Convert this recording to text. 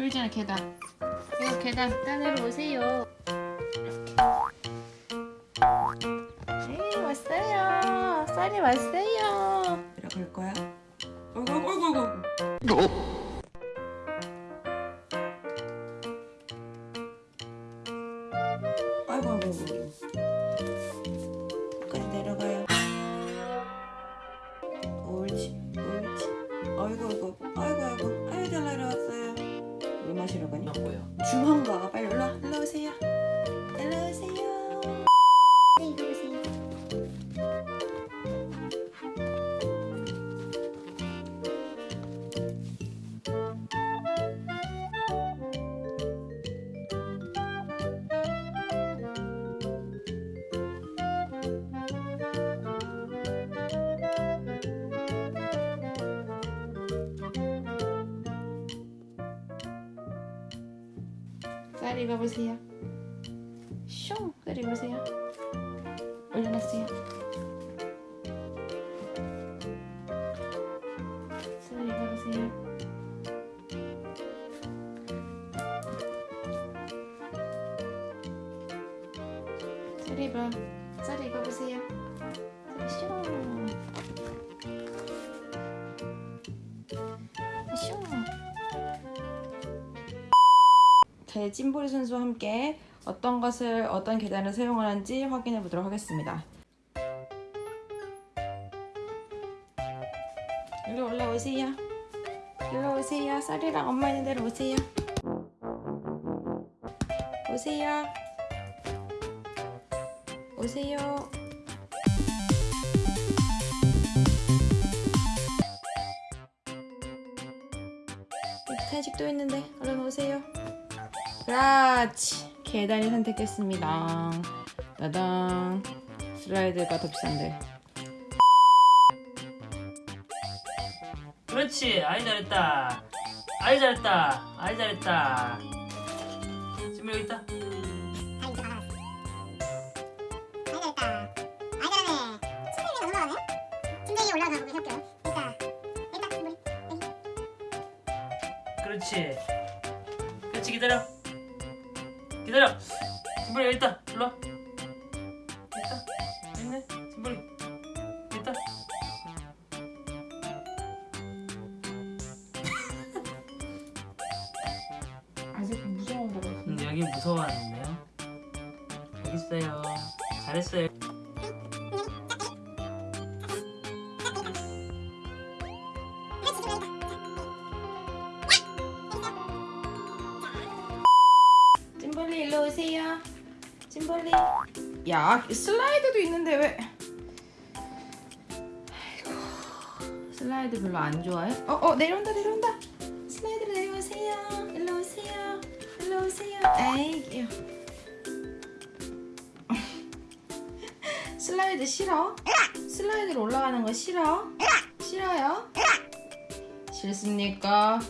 여기잖아 계단. 이거 계단. 계단으로 오세요. 네 왔어요. 쌀이 왔어요. 들어갈 거야? 어이구 어이구 어이구 어이구. 아이고 아이고 아이고. 끝까지 내려가요. 옳지 옳지. 아이고 아이고. 아이고 아이고. 아이고 잘 내려왔어요 물 마시러 가니? 뭐요? 중한가 빨리 올라 올라 오세요 올라 오세요 쌀 입어보세요 슝! 쌀 입으세요 올려놨어요 쌀 입어보세요 쌀 입어 쌀 입어보세요 쌀 슝! 제 찐보리 선수와 함께 어떤 것을 어떤 계단을 사용하는지 확인해 보도록 하겠습니다. 일로 올라오세요. 일로 오세요. 쌀이랑 엄마 있는 데로 오세요. 오세요. 오세요. 밑에 간식 또 있는데 얼른 오세요. 그렇지 계단이 선택했습니다 따당 슬라이드가 더 비싼데 그렇지 아이 잘했다 아이 잘했다 아이 잘했다 지금 여기 있다 그렇지 그렇지 기다려 기다려. 짐벌이 여기 있다. 일로 와. 여기 있다. 있네. 짐벌이. 있다. 아직 무서운 거 같아 근데 여기 무서워하는데요? 여기 있어요. 잘했어요 찐벌리 야 슬라이드도 있는데 왜 아이고 슬라이드 별로 안 좋아해? 어어 내려온다 내려온다 슬라이드로 내려오세요 일로 오세요 일로 오세요 에이 슬라이드 싫어? 슬라이드로 올라가는 거 싫어? 싫어요? 싫습니까?